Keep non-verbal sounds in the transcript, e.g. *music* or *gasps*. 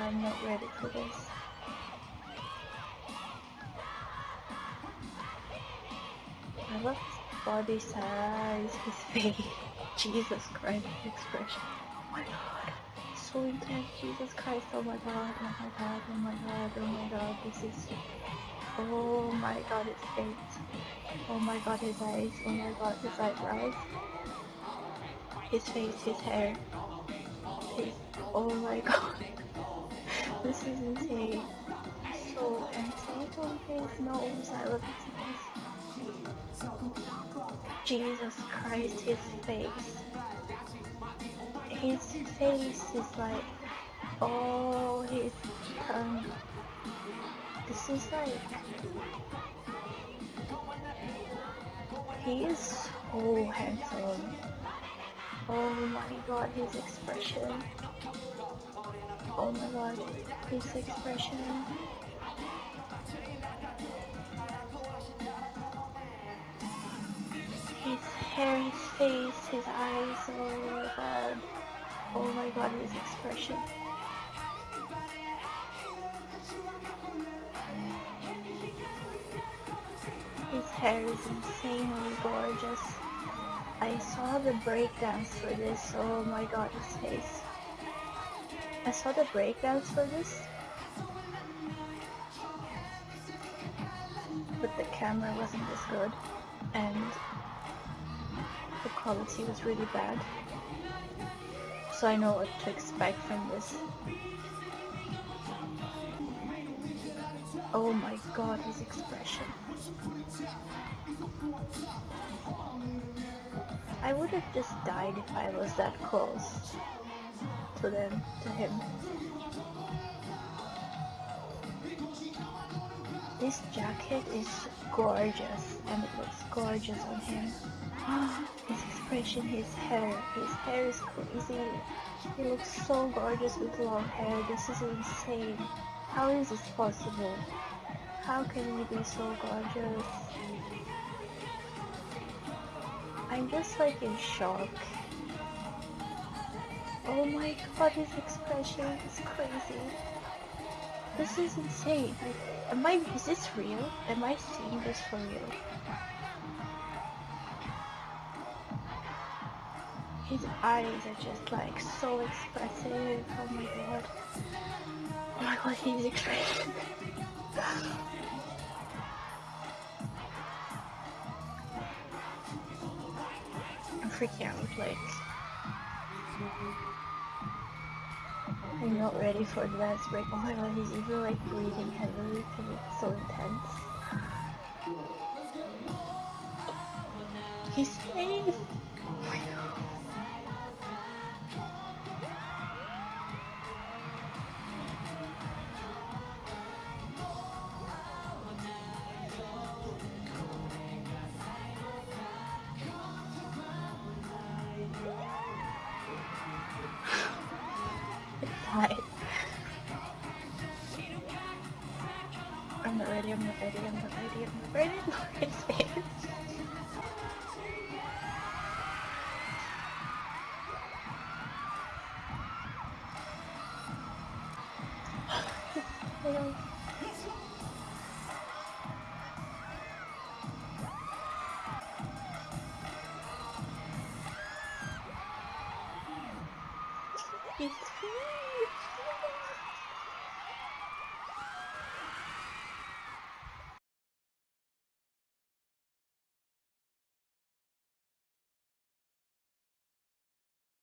I'm not ready for this. I love his body size, his face. *laughs* Jesus Christ, expression. Oh my god. So intense, Jesus Christ, oh my god, oh my god, oh my god, oh my god, this is... Oh my god, his face. Oh my god, his eyes, oh my god, his eyebrows. His face, his hair. His... Oh my *laughs* god. This is insane. So insane I love his nose. Jesus Christ, his face. His face is like, oh, his tongue. This is like, he is so handsome. Oh my god, his expression. Oh my god, his expression. His hair, his face, his eyes, oh my god. Oh my god, his expression. His hair is insanely gorgeous. I saw the breakdance for this, oh my god, his face. I saw the breakdance for this. But the camera wasn't as good and the quality was really bad. So I know what to expect from this. Oh my god, his expression. I would have just died if I was that close to them, to him. This jacket is gorgeous and it looks gorgeous on him. *gasps* his expression, his hair, his hair is crazy. He looks so gorgeous with long hair. This is insane. How is this possible? How can he be so gorgeous? I'm just like in shock. Oh my god, his expression is crazy. This is insane. Like, am I, is this real? Am I seeing this for real? His eyes are just like so expressive. Oh my god. Oh my god, his expression. *laughs* I'm freaking out, like. I'm not ready for dance break. Oh my god, he's even like breathing heavily because it's so intense. He's safe! Oh my god. Hi. I'm not ready, I'm not ready, I'm not ready, I'm not ready. *laughs* His face. Hello. It's.